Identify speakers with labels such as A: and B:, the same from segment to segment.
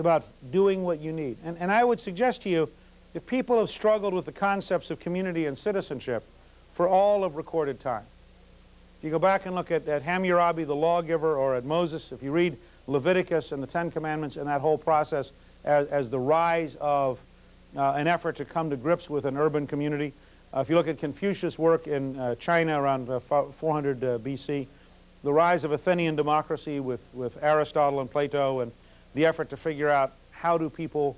A: about doing what you need. And, and I would suggest to you that people have struggled with the concepts of community and citizenship for all of recorded time. If you go back and look at, at Hammurabi, the lawgiver, or at Moses, if you read Leviticus and the Ten Commandments and that whole process as, as the rise of uh, an effort to come to grips with an urban community. Uh, if you look at Confucius' work in uh, China around uh, 400 uh, BC, the rise of Athenian democracy with, with Aristotle and Plato and the effort to figure out how do people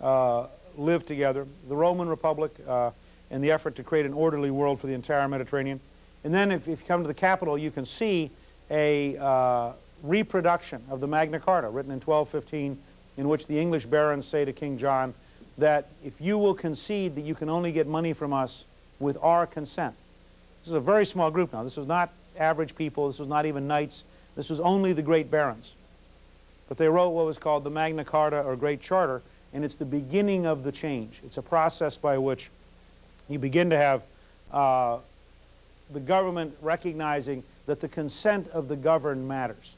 A: uh, live together, the Roman Republic and the effort to create an orderly world for the entire Mediterranean. And then if, if you come to the capital, you can see a reproduction of the Magna Carta written in 1215 in which the English barons say to King John that if you will concede that you can only get money from us with our consent. This is a very small group now. This was not average people. This was not even knights. This was only the great barons. But they wrote what was called the Magna Carta or Great Charter, and it's the beginning of the change. It's a process by which you begin to have uh, the government recognizing that the consent of the governed matters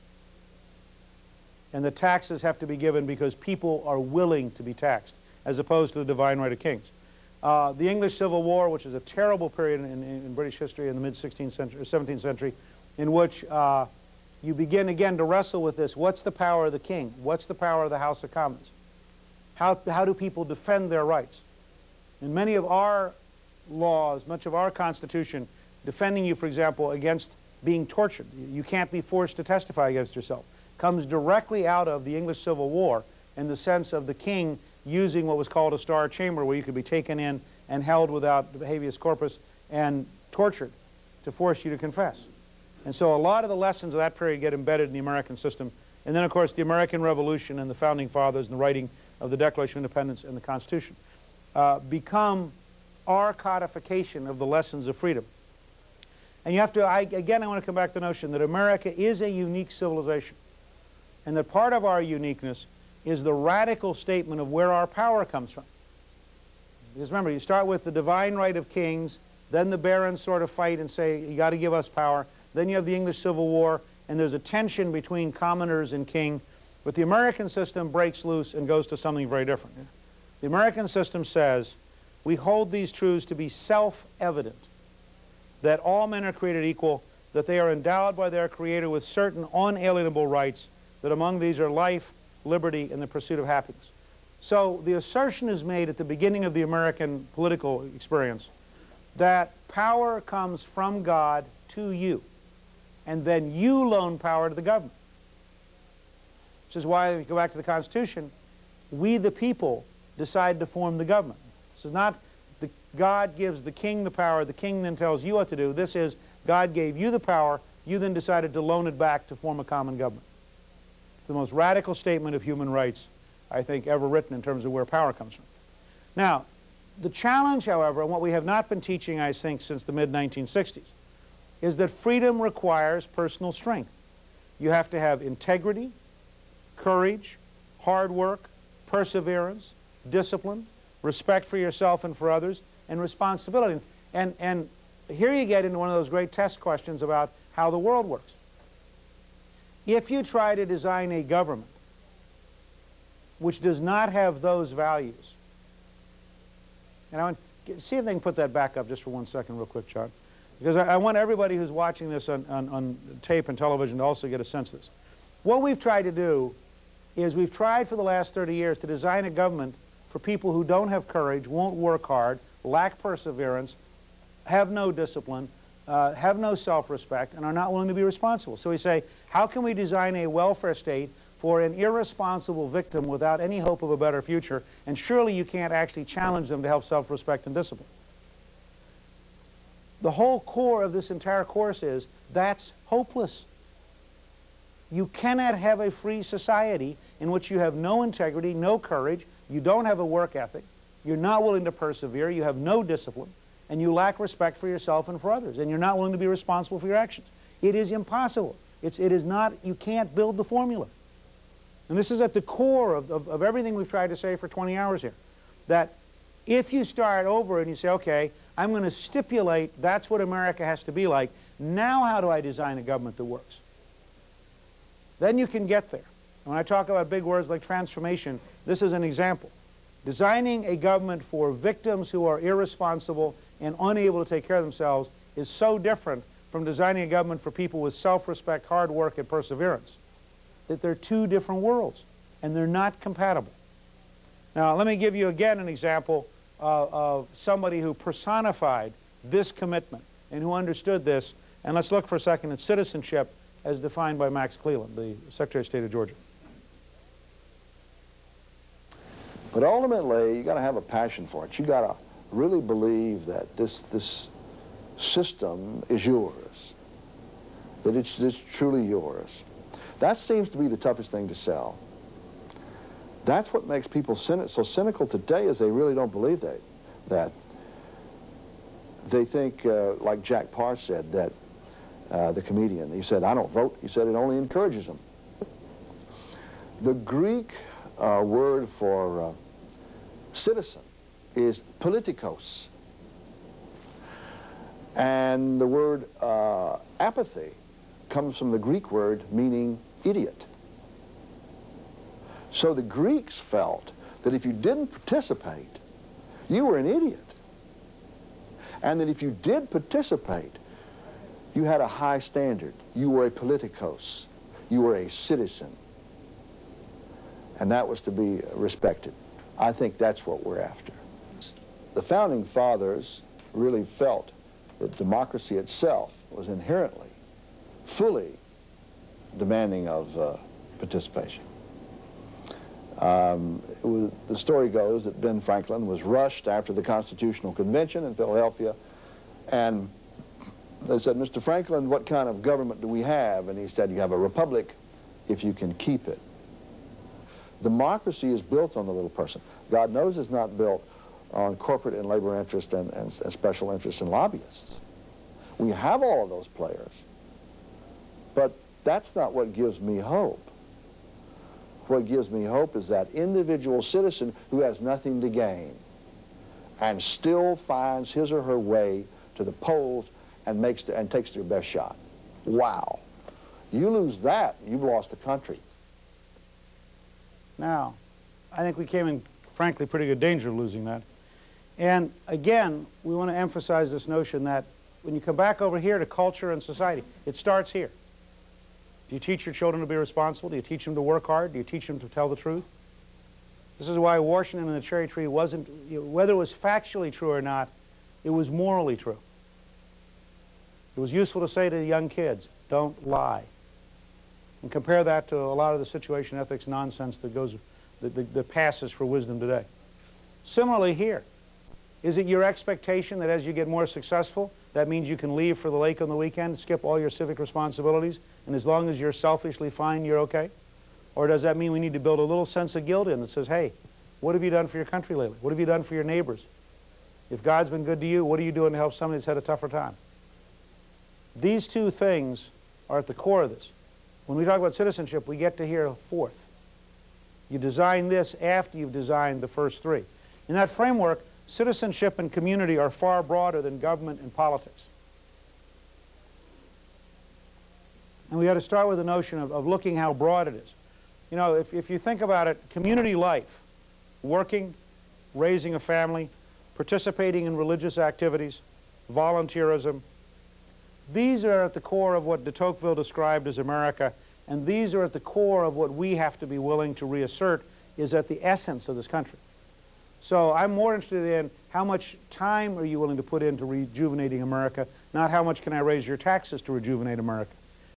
A: and the taxes have to be given because people are willing to be taxed, as opposed to the divine right of kings. Uh, the English Civil War, which is a terrible period in, in, in British history in the mid-16th century, 17th century, in which uh, you begin again to wrestle with this. What's the power of the king? What's the power of the House of Commons? How, how do people defend their rights? In many of our laws, much of our Constitution, defending you, for example, against being tortured. You can't be forced to testify against yourself comes directly out of the English Civil War in the sense of the king using what was called a star chamber where you could be taken in and held without habeas corpus and tortured to force you to confess. And so a lot of the lessons of that period get embedded in the American system. And then, of course, the American Revolution and the Founding Fathers and the writing of the Declaration of Independence and the Constitution uh, become our codification of the lessons of freedom. And you have to, I, again, I want to come back to the notion that America is a unique civilization and that part of our uniqueness is the radical statement of where our power comes from. Because remember, you start with the divine right of kings, then the barons sort of fight and say, you got to give us power. Then you have the English Civil War, and there's a tension between commoners and king. But the American system breaks loose and goes to something very different. The American system says, we hold these truths to be self-evident, that all men are created equal, that they are endowed by their Creator with certain unalienable rights, that among these are life, liberty, and the pursuit of happiness. So the assertion is made at the beginning of the American political experience that power comes from God to you, and then you loan power to the government. Which is why, if you go back to the Constitution, we the people decide to form the government. This is not the, God gives the king the power, the king then tells you what to do. This is God gave you the power, you then decided to loan it back to form a common government. It's the most radical statement of human rights, I think, ever written in terms of where power comes from. Now, the challenge, however, and what we have not been teaching, I think, since the mid-1960s, is that freedom requires personal strength. You have to have integrity, courage, hard work, perseverance, discipline, respect for yourself and for others, and responsibility. And, and here you get into one of those great test questions about how the world works. If you try to design a government which does not have those values, and I want to see if they can put that back up just for one second real quick, John, because I, I want everybody who's watching this on, on, on tape and television to also get a sense of this. What we've tried to do is we've tried for the last 30 years to design a government for people who don't have courage, won't work hard, lack perseverance, have no discipline, uh, have no self-respect and are not willing to be responsible. So we say, how can we design a welfare state for an irresponsible victim without any hope of a better future? And surely you can't actually challenge them to have self-respect and discipline. The whole core of this entire course is that's hopeless. You cannot have a free society in which you have no integrity, no courage, you don't have a work ethic, you're not willing to persevere, you have no discipline, and you lack respect for yourself and for others, and you're not willing to be responsible for your actions. It is impossible. It's, it is not, you can't build the formula. And this is at the core of, of, of everything we've tried to say for 20 hours here. That if you start over and you say, okay, I'm going to stipulate that's what America has to be like, now how do I design a government that works? Then you can get there. When I talk about big words like transformation, this is an example. Designing a government for victims who are irresponsible and unable to take care of themselves is so different from designing a government for people with self-respect, hard work, and perseverance that they're two different worlds, and they're not compatible. Now, let me give you again an example uh, of somebody who personified this commitment and who understood this. And let's look for a second at citizenship as defined by Max Cleland, the Secretary of State of Georgia.
B: But ultimately, you got to have a passion for it. You got to really believe that this this system is yours, that it's, it's truly yours. That seems to be the toughest thing to sell. That's what makes people so cynical today is they really don't believe that. that. They think, uh, like Jack Paar said, that uh, the comedian, he said, I don't vote. He said it only encourages them. The Greek uh, word for uh, citizen is politikos. And the word uh, apathy comes from the Greek word meaning idiot. So the Greeks felt that if you didn't participate, you were an idiot. And that if you did participate, you had a high standard. You were a politikos. You were a citizen. And that was to be respected. I think that's what we're after. The Founding Fathers really felt that democracy itself was inherently, fully demanding of uh, participation. Um, was, the story goes that Ben Franklin was rushed after the Constitutional Convention in Philadelphia, and they said, Mr. Franklin, what kind of government do we have? And he said, you have a republic if you can keep it. Democracy is built on the little person. God knows it's not built on corporate and labor interests and, and, and special interests and lobbyists. We have all of those players, but that's not what gives me hope. What gives me hope is that individual citizen who has nothing to gain and still finds his or her way to the polls and, makes the, and takes their best shot. Wow. You lose that, you've lost the country.
A: Now, I think we came in, frankly, pretty good danger of losing that. And again, we want to emphasize this notion that when you come back over here to culture and society, it starts here. Do you teach your children to be responsible? Do you teach them to work hard? Do you teach them to tell the truth? This is why Washington and the cherry tree wasn't, whether it was factually true or not, it was morally true. It was useful to say to young kids, don't lie. And compare that to a lot of the situation ethics nonsense that goes, that, that, that passes for wisdom today. Similarly here, is it your expectation that as you get more successful, that means you can leave for the lake on the weekend, skip all your civic responsibilities, and as long as you're selfishly fine, you're okay? Or does that mean we need to build a little sense of guilt in that says, hey, what have you done for your country lately? What have you done for your neighbors? If God's been good to you, what are you doing to help somebody that's had a tougher time? These two things are at the core of this. When we talk about citizenship, we get to hear a fourth. You design this after you've designed the first three. In that framework, citizenship and community are far broader than government and politics. And we got to start with the notion of, of looking how broad it is. You know, if, if you think about it, community life, working, raising a family, participating in religious activities, volunteerism, these are at the core of what de Tocqueville described as America, and these are at the core of what we have to be willing to reassert is at the essence of this country. So I'm more interested in how much time are you willing to put into rejuvenating America, not how much can I raise your taxes to rejuvenate America.